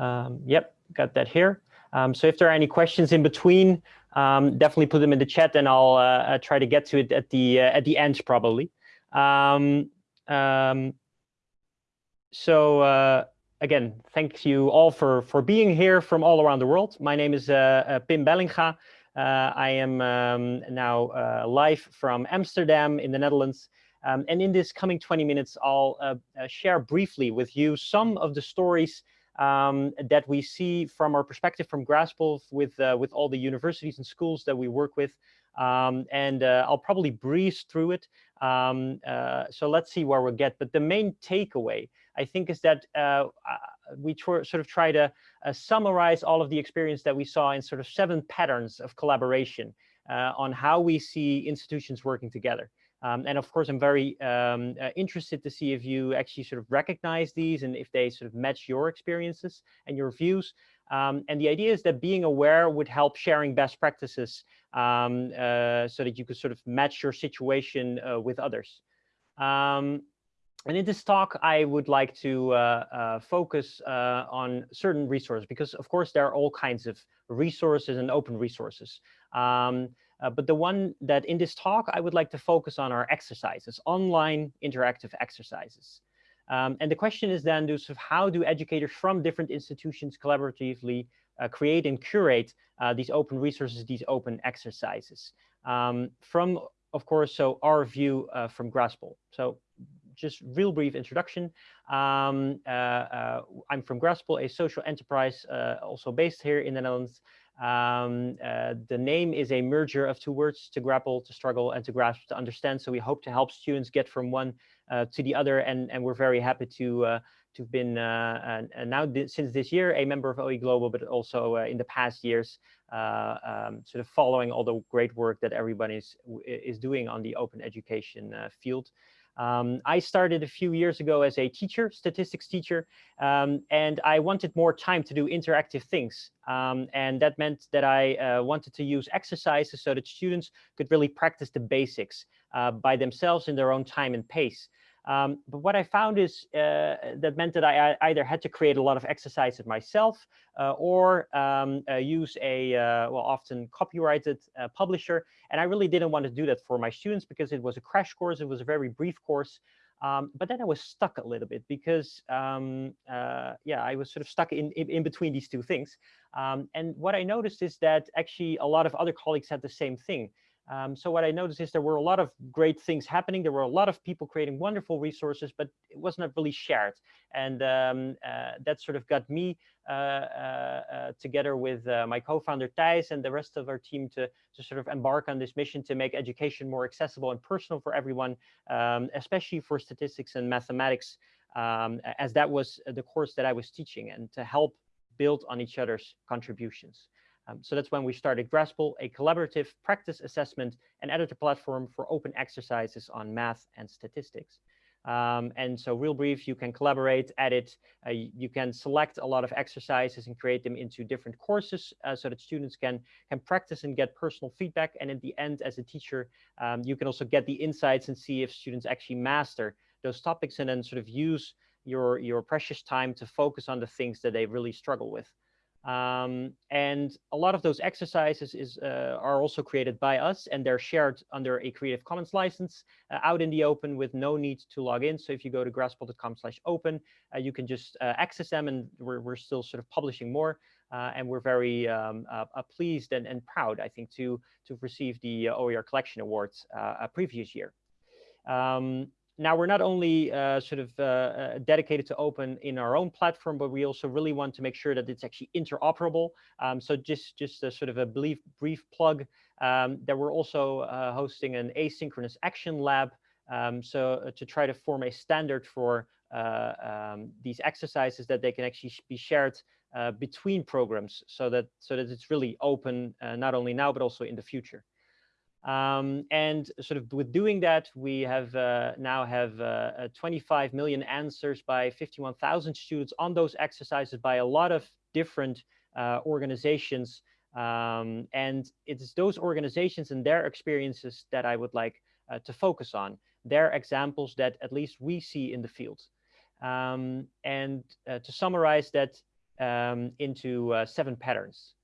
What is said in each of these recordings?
Um, yep, got that here. Um, so if there are any questions in between, um, definitely put them in the chat and I'll uh, uh, try to get to it at the uh, at the end probably. Um, um, so uh, again, thank you all for, for being here from all around the world. My name is uh, uh, Pim Bellinga. I am um, now live from Amsterdam in the Netherlands. And in this coming 20 minutes, I'll share briefly with you some of the stories um, that we see from our perspective from Grasple with, uh, with all the universities and schools that we work with. Um, and uh, I'll probably breeze through it. Um, uh, so let's see where we get. But the main takeaway, I think, is that uh, uh, we sort of try to uh, summarize all of the experience that we saw in sort of seven patterns of collaboration on how we see institutions working together. Um, and of course, I'm very um, uh, interested to see if you actually sort of recognize these and if they sort of match your experiences and your views. Um, and the idea is that being aware would help sharing best practices um, uh, so that you could sort of match your situation uh, with others. Um, and in this talk, I would like to uh, uh, focus uh, on certain resources because, of course, there are all kinds of resources and open resources. Uh, but the one that in this talk, I would like to focus on are exercises, online interactive exercises. Um, and the question is then, of how do educators from different institutions collaboratively uh, create and curate uh, these open resources, these open exercises? Um, from, of course, so our view uh, from Grasple. So just real brief introduction. Um, uh, uh, I'm from Grasple, a social enterprise also based here in the Netherlands. Um, uh, the name is a merger of two words, to grapple, to struggle, and to grasp, to understand. So we hope to help students get from one uh, to the other, and, and we're very happy to uh, to have been uh, now since this year a member of OE Global, but also uh, in the past years, uh, um, sort of following all the great work that everybody is, is doing on the open education field. Um, I started a few years ago as a teacher, statistics teacher, um, and I wanted more time to do interactive things. Um, and that meant that I uh, wanted to use exercises so that students could really practice the basics uh, by themselves in their own time and pace. Um, but what I found is uh, that meant that I, either had to create a lot of exercises myself uh, or um, uh, use a, uh, well, often copyrighted uh, publisher. And I really didn't want to do that for my students because it was a crash course. It was a very brief course. Um, but then I was stuck a little bit because, um, uh, yeah, I was sort of stuck in, in, in between these two things. Um, and what I noticed is that actually a lot of other colleagues had the same thing. Um, so what I noticed is there were a lot of great things happening. There were a lot of people creating wonderful resources, but it was not really shared. And um, uh, that sort of got me uh, uh, uh together with uh, my co-founder Thijs and the rest of our team to, to sort of embark on this mission to make education more accessible and personal for everyone, um, especially for statistics and mathematics, um, as that was the course that I was teaching and to help build on each other's contributions. Um, so that's when we started Grasple, a collaborative practice assessment and editor platform for open exercises on math and statistics. Um, and so real brief, you can collaborate, edit, uh, you can select a lot of exercises and create them into different courses uh, so that students can, can practice and get personal feedback. And at the end, as a teacher, um, you can also get the insights and see if students actually master those topics and then sort of use your, your precious time to focus on the things that they really struggle with. Um, and a lot of those exercises is, uh, are also created by us and they're shared under a Creative Commons license uh, out in the open with no need to log in. So if you go to grasple.com slash open, uh, you can just uh, access them and we're, we're still sort of publishing more. Uh, and we're very um, uh, pleased and, and proud, I think, to, to receive the OER Collection Awards a previous year. Um, now we're not only uh, sort of uh, uh, dedicated to open in our own platform, but we also really want to make sure that it's actually interoperable. Um, so just just a sort of a brief brief plug um, that we're also uh, hosting an asynchronous action lab. Um, so uh, to try to form a standard for uh, um, these exercises that they can actually be shared between programs, so that so that it's really open not only now but also in the future. Um, and sort of with doing that, we have uh, now have uh, uh 25 million answers by 51,000 students on those exercises by a lot of different uh, organizations. Um, and it's those organizations and their experiences that I would like uh, to focus on. Their examples that at least we see in the field. Um, and uh, to summarize that um, into seven patterns.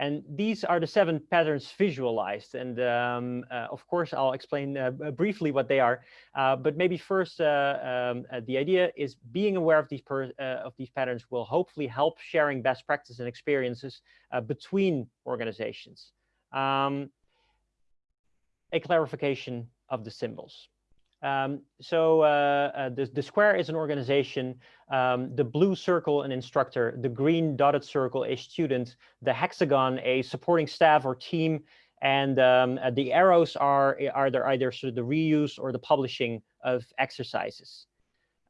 And these are the seven patterns visualized. And um, uh, of course, I'll explain uh, briefly what they are. Uh, but maybe first, uh, um, uh, the idea is being aware of these, uh, of these patterns will hopefully help sharing best practice and experiences between organizations. Um, a clarification of the symbols. Um, so uh, uh, the, the square is an organization, um, the blue circle an instructor, the green dotted circle a student, the hexagon a supporting staff or team, and um, uh, the arrows are, are either sort of the reuse or the publishing of exercises.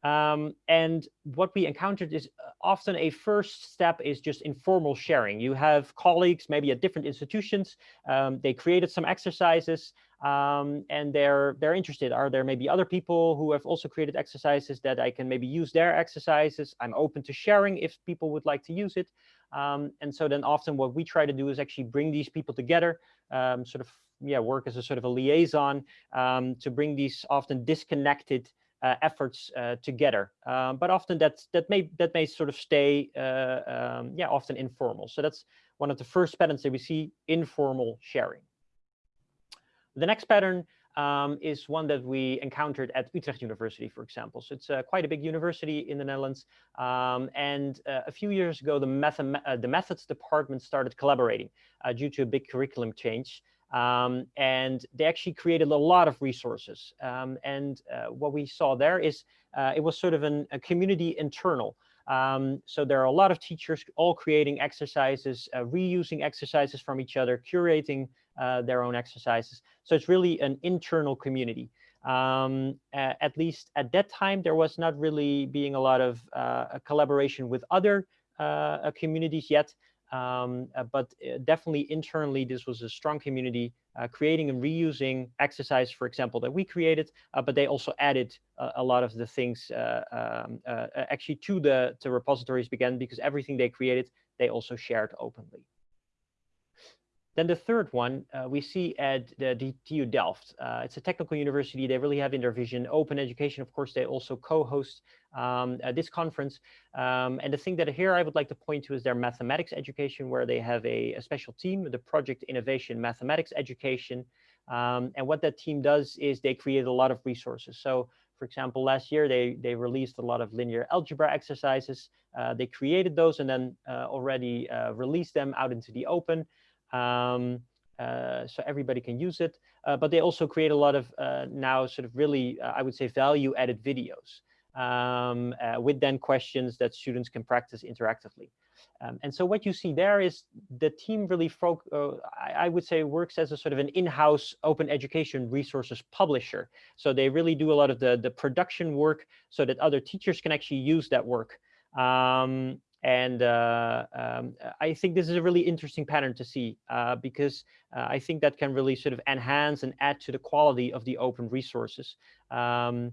Um, and what we encountered is uh, often a first step is just informal sharing. You have colleagues, maybe at different institutions, um, they created some exercises um, and they're they're interested. Are there maybe other people who have also created exercises that I can maybe use their exercises? I'm open to sharing if people would like to use it. Um, and so then often what we try to do is actually bring these people together, um, sort of yeah, work as a sort of a liaison um, to bring these often disconnected efforts uh, together. Um, but often that that may that may sort of stay uh, um, yeah often informal. So that's one of the first patterns that we see informal sharing. The next pattern um, is one that we encountered at Utrecht University, for example. So it's uh, quite a big university in the Netherlands. Um, and uh, a few years ago, the, uh, the methods department started collaborating uh, due to a big curriculum change. Um, and they actually created a lot of resources. Um, and uh, what we saw there is uh, it was sort of an, a community internal. Um, so there are a lot of teachers all creating exercises, uh, reusing exercises from each other, curating uh, their own exercises. So it's really an internal community. Um, at least at that time, there was not really being a lot of uh, collaboration with other uh, communities yet. Um, uh, but uh, definitely internally, this was a strong community uh, creating and reusing exercise, for example, that we created, uh, but they also added a lot of the things uh, um, uh, actually to the to repositories began because everything they created, they also shared openly. Then the third one uh, we see at the, TU Delft. Uh, it's a technical university. They really have in their vision open education. Of course, they also co-host um, uh, this conference. Um, and the thing that here I would like to point to is their mathematics education, where they have a, a special team, the Project Innovation Mathematics Education. Um, and what that team does is they create a lot of resources. So for example, last year they, they released a lot of linear algebra exercises. Uh, they created those and then uh, already uh, released them out into the open um, uh, so everybody can use it. Uh, but they also create a lot of uh, now sort of really, uh, I would say, value added videos um, uh, with then questions that students can practice interactively. Um, and so what you see there is the team really, uh, I, I, would say, works as a sort of an in-house open education resources publisher. So they really do a lot of the, the production work so that other teachers can actually use that work. Um, and uh, um, I think this is a really interesting pattern to see uh, because uh, I think that can really sort of enhance and add to the quality of the open resources. Um,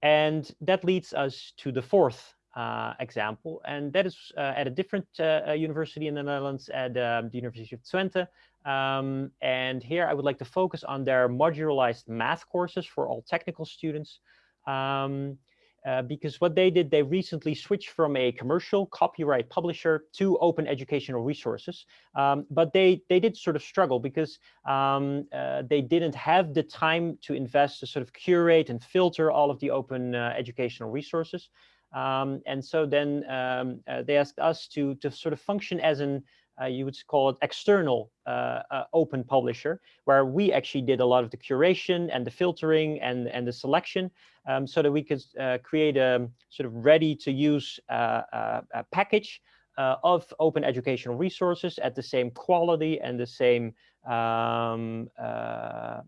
and that leads us to the fourth uh, example, and that is uh, at a different uh, university in the Netherlands, at the University of Twente. Um, and here I would like to focus on their modularized math courses for all technical students. Um, uh, because what they did, they recently switched from a commercial copyright publisher to open educational resources. Um, but they, they did sort of struggle because um, uh, they didn't have the time to invest to sort of curate and filter all of the open uh, educational resources. Um, and so then um, uh, they asked us to, to sort of function as an uh, you would call it external uh, uh, open publisher, where we actually did a lot of the curation and the filtering and, and the selection um, so that we could uh, create a sort of ready to use uh, uh, package of open educational resources at the same quality and the same um,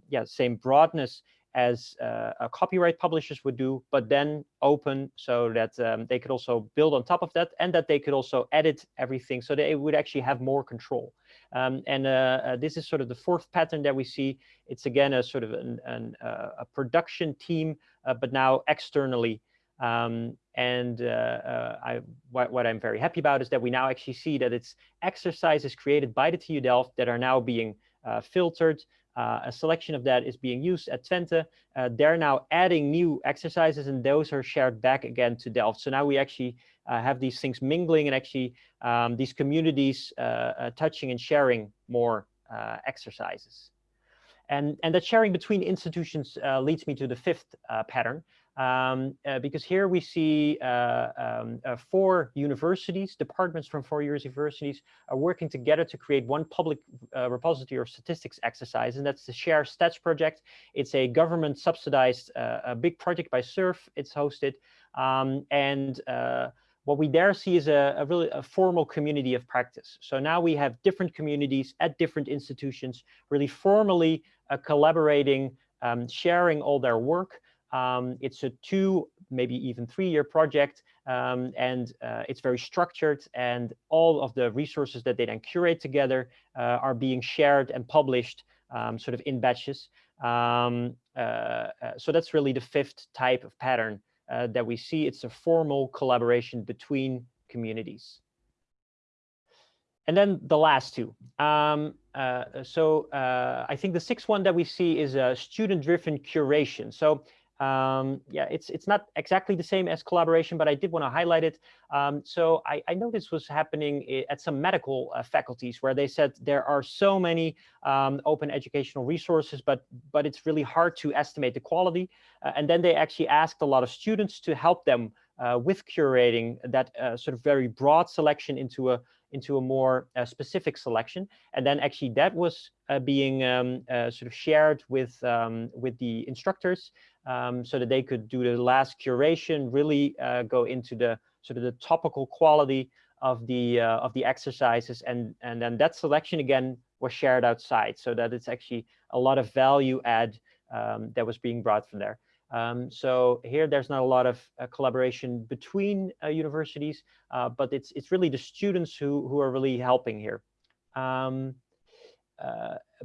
yeah, same broadness as uh, copyright publishers would do, but then open so that um, they could also build on top of that and that they could also edit everything so they would actually have more control. Um, and uh, uh, this is sort of the fourth pattern that we see. It's again a sort of an, an, uh, a production team, uh, but now externally. Um, and uh, I, what, what, I'm very happy about is that we now actually see that it's exercises created by the TU Delft that are now being filtered uh, a selection of that is being used at Twente. Uh, they're now adding new exercises and those are shared back again to Delft. So now we actually uh, have these things mingling and actually um, these communities uh, uh, touching and sharing more uh, exercises. And, and that sharing between institutions leads me to the fifth pattern, um, uh, because here we see uh, um, uh, four universities, departments from four universities are working together to create one public uh, repository of statistics exercise, and that's the Share Stats project. It's a government subsidized uh, a big project by SURF. It's hosted, um, and uh, what we there see is a, a, really a formal community of practice. So now we have different communities at different institutions, really formally collaborating, um, sharing all their work, um, it's a two, maybe even three-year project, um, and uh, it's very structured. And all of the resources that they then curate together uh, are being shared and published um, sort of in batches. Um, uh, uh, so that's really the fifth type of pattern uh, that we see. It's a formal collaboration between communities. And then the last two. Um, uh, so uh, I think the sixth one that we see is a student-driven curation. So um, yeah, it's it's not exactly the same as collaboration, but I did want to highlight it. Um, so I, I know this was happening at some medical uh, faculties where they said there are so many um, open educational resources, but but it's really hard to estimate the quality. Uh, and then they actually asked a lot of students to help them uh, with curating that uh, sort of very broad selection into a into a more uh, specific selection. And then actually that was uh, being um, uh, sort of shared with, um, with the instructors um, so that they could do the last curation, really uh, go into the sort of the topical quality of the uh, of the exercises. And, and then that selection again was shared outside so that it's actually a lot of value add um, that was being brought from there. Um, so here there's not a lot of uh, collaboration between uh, universities, uh, but it's it's really the students who who are really helping here. Um,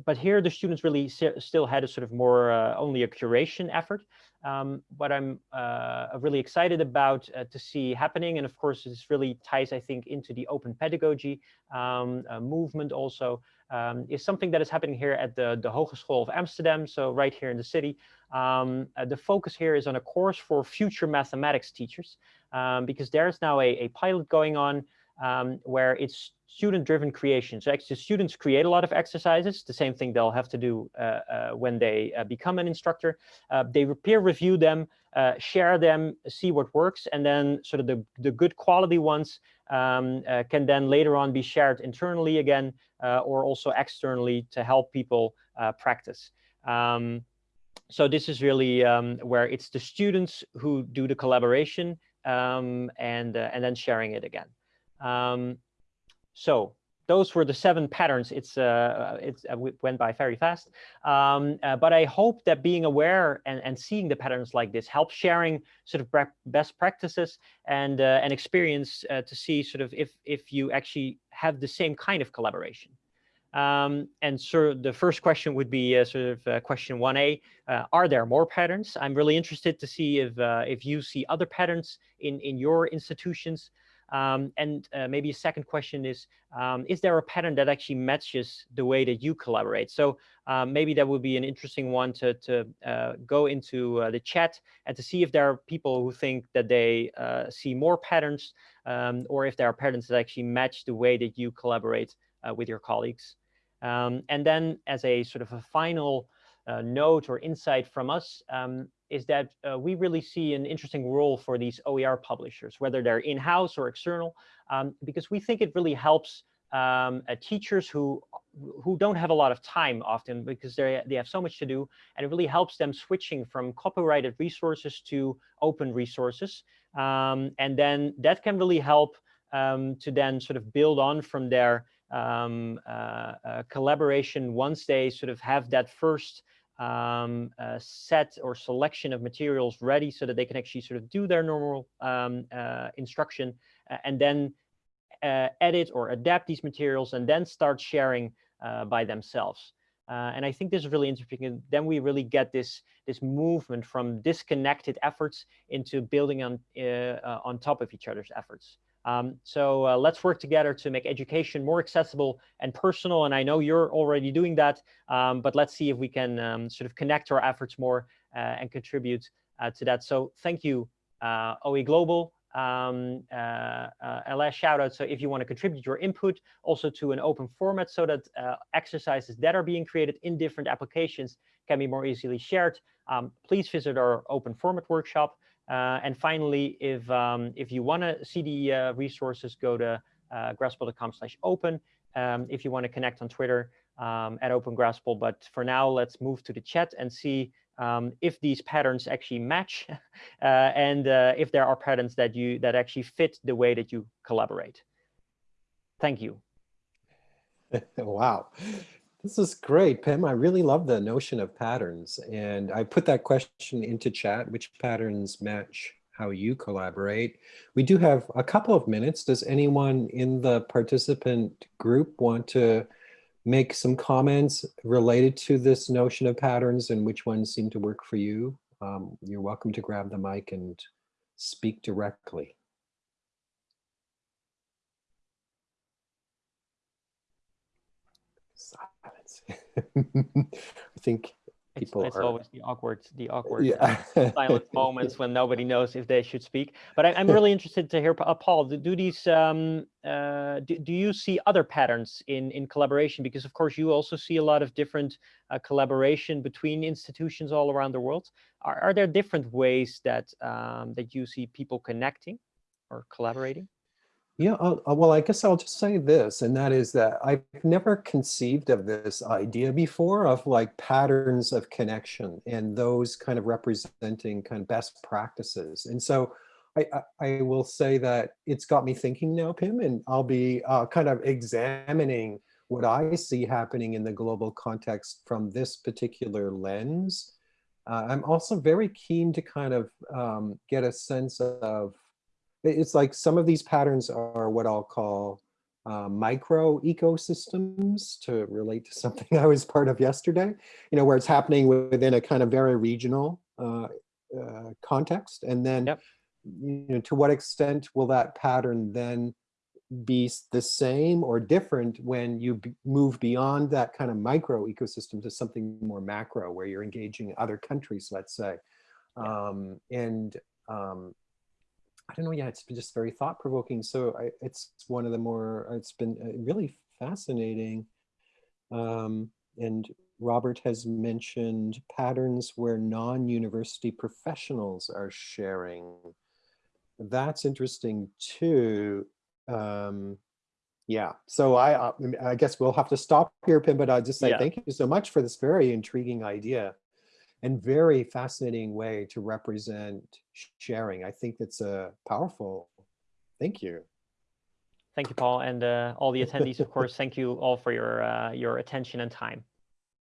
but here the students really still had a sort of more uh, only a curation effort. Um, what I'm uh, really excited about to see happening, and of course this really ties, I think, into the open pedagogy um, movement also, um, is something that is happening here at the, the Hogeschool of Amsterdam, so right here in the city. Um, uh, the focus here is on a course for future mathematics teachers, um, because there's now a, a pilot going on um, where it's student-driven creation. So actually students create a lot of exercises, the same thing they'll have to do uh, uh, when they uh, become an instructor. Uh, they peer review them, uh, share them, see what works, and then sort of the, the good quality ones um, uh, can then later on be shared internally again or also externally to help people practice. Um, so this is really um, where it's the students who do the collaboration um, and, and then sharing it again. Um, so those were the seven patterns. It's uh, it's uh, went by very fast, um, uh, but I hope that being aware and, and seeing the patterns like this helps sharing sort of best practices and uh, and experience uh, to see sort of if if you actually have the same kind of collaboration. Um, and so the first question would be uh, sort of question 1A, are there more patterns? I'm really interested to see if if you see other patterns in in your institutions um, and uh, maybe a second question is, um, is there a pattern that actually matches the way that you collaborate? So um, maybe that would be an interesting one to, to uh, go into uh, the chat and to see if there are people who think that they uh, see more patterns um, or if there are patterns that actually match the way that you collaborate uh, with your colleagues. Um, and then as a sort of a final note or insight from us, um, is that uh, we really see an interesting role for these OER publishers, whether they're in-house or external, um, because we think it really helps um, uh, teachers who who don't have a lot of time often because they they have so much to do, and it really helps them switching from copyrighted resources to open resources, um, and then that can really help um, to then sort of build on from their um, uh, uh, collaboration once they sort of have that first um, set or selection of materials ready so that they can actually sort of do their normal um, uh, instruction uh, and then uh, edit or adapt these materials and then start sharing uh, by themselves. Uh, and I think this is really interesting. And then we really get this this movement from disconnected efforts into building on on top of each other's efforts. Um, so uh, let's work together to make education more accessible and personal. And I know you're already doing that, um, but let's see if we can um, sort of connect our efforts more uh, and contribute uh, to that. So thank you, uh, OE Global. Um, uh, uh, a last shout out. So if you want to contribute your input also to an open format so that exercises that are being created in different applications can be more easily shared, um, please visit our open format workshop. Uh, and finally, if um, if you want to see the uh, resources, go to uh, grasple.com slash open. Um, if you want to connect on Twitter um, at Open Grasple. But for now, let's move to the chat and see um, if these patterns actually match uh, and uh, if there are patterns that you that actually fit the way that you collaborate. Thank you. wow. This is great, Pim. I really love the notion of patterns. And I put that question into chat, which patterns match how you collaborate. We do have a couple of minutes. Does anyone in the participant group want to make some comments related to this notion of patterns and which ones seem to work for you? Um, you're welcome to grab the mic and speak directly. I think people it's, it's are always the awkward the awkward yeah. silent moments when nobody knows if they should speak. But I, am really interested to hear uh, paul do, do these um, uh, do, do you see other patterns in in collaboration? Because of course you also see a lot of different uh, collaboration between institutions all around the world. Are, are there different ways that um, that you see people connecting or collaborating yeah, uh, uh, well, I guess I'll just say this, and that is that I've never conceived of this idea before of like patterns of connection and those kind of representing kind of best practices. And so I, I, I will say that it's got me thinking now, Pim, and I'll be uh, kind of examining what I see happening in the global context from this particular lens. Uh, I'm also very keen to kind of um, get a sense of it's like some of these patterns are what I'll call uh, micro ecosystems to relate to something I was part of yesterday, you know, where it's happening within a kind of very regional uh, uh, context. And then, yep. you know, to what extent will that pattern then be the same or different when you move beyond that kind of micro ecosystem to something more macro where you're engaging other countries, let's say. Um, and um, I don't know. Yeah, it's been just very thought provoking. So I, it's one of the more, it's been uh, really fascinating. Um, and Robert has mentioned patterns where non-university professionals are sharing. That's interesting too. Um, yeah, so I, uh, I guess we'll have to stop here, Pim, but I'll just say yeah. thank you so much for this very intriguing idea and very fascinating way to represent sharing. I think that's a powerful, thank you. Thank you, Paul, and uh, all the attendees, of course, thank you all for your, uh, your attention and time.